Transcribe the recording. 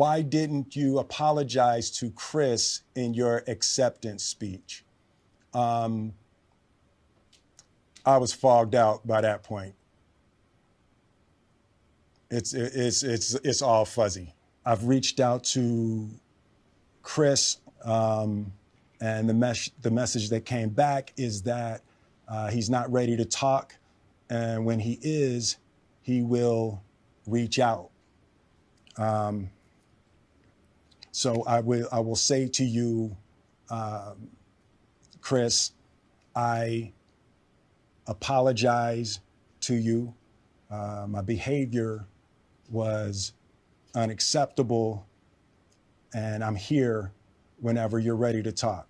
Why didn't you apologize to Chris in your acceptance speech? Um, I was fogged out by that point. It's, it's, it's, it's all fuzzy. I've reached out to Chris, um, and the, mes- the message that came back is that uh, he's not ready to talk. And when he is, he will reach out. Um, so I will, I will say to you, um, Chris, I apologize to you. Uh, my behavior was unacceptable, and I'm here whenever you're ready to talk.